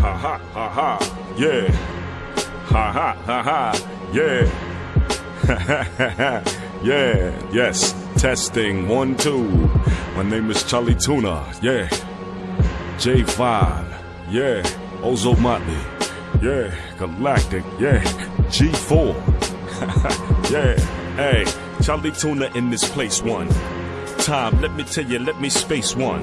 Ha ha ha ha. Yeah. Ha ha ha ha. Yeah. yeah. Yes. Testing. One, two. My name is Charlie Tuna. Yeah. J5. Yeah. Ozo Motley. Yeah. Galactic. Yeah. G4. yeah. Hey. Charlie Tuna in this place. One. Time. Let me tell you. Let me space one.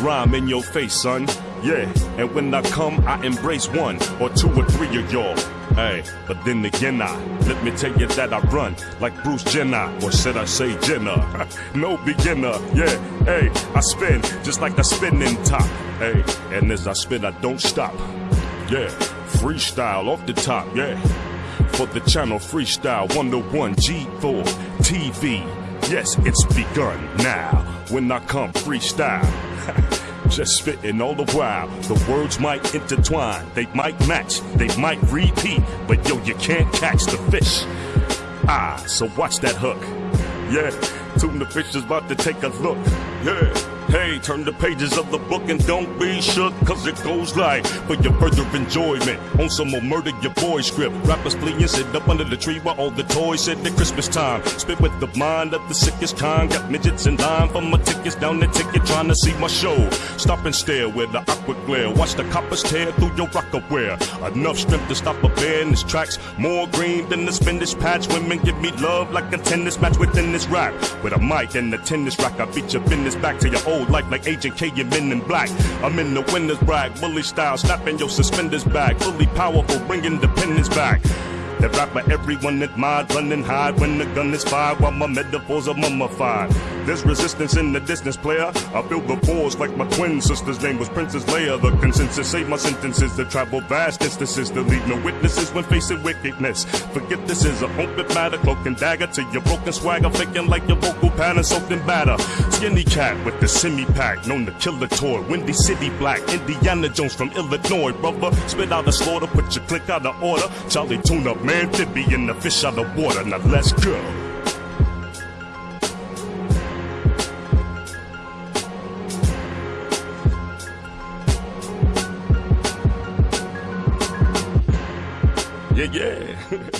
Rhyme in your face, son. Yeah, and when I come, I embrace one or two or three of y'all. Hey, but then again, I let me tell you that I run like Bruce Jenner, or should I say Jenner? no beginner, yeah. Hey, I spin just like a spinning top. Hey, and as I spin, I don't stop. Yeah, freestyle off the top, yeah. For the channel Freestyle 101 G4 TV. Yes, it's begun now. When I come freestyle. Just spitting all the while. The words might intertwine, they might match, they might repeat, but yo, you can't catch the fish. Ah, so watch that hook. Yeah, tuna fish is about to take a look. Yeah. Hey, turn the pages of the book and don't be shook, cause it goes like, for your further enjoyment, on some more murder your boy script. Rappers flee and sit up under the tree while all the toys said at Christmas time. Spit with the mind of the sickest kind, got midgets in line for my tickets down the ticket trying to see my show. Stop and stare with the aqua glare, watch the coppers tear through your rocker wear. Enough strength to stop a bear in his tracks, more green than the spinach patch. Women give me love like a tennis match within this rap. With a mic and a tennis rack, I beat your business back to your old life like Agent K and Men in Black. I'm in the winner's brag, bully style, snapping your suspenders back. Fully powerful, bring independence back. That rapper everyone admired, run and hide when the gun is fired while my metaphors are mummified. There's resistance in the distance, player. I feel the force like my twin sister's name was Princess Leia. The consensus say my sentences that travel vast distances to leave no witnesses when facing wickedness. Forget this is a open matter, cloak and dagger to your broken swagger, faking like your vocal pattern soaked in batter. Skinny cat with the semi pack, known to kill toy. Windy City Black, Indiana Jones from Illinois, brother. Spit out the slaughter, put your click out of order. Charlie Tune Up, man, Fibby in the fish out of water. Now let's go. Yeah, yeah.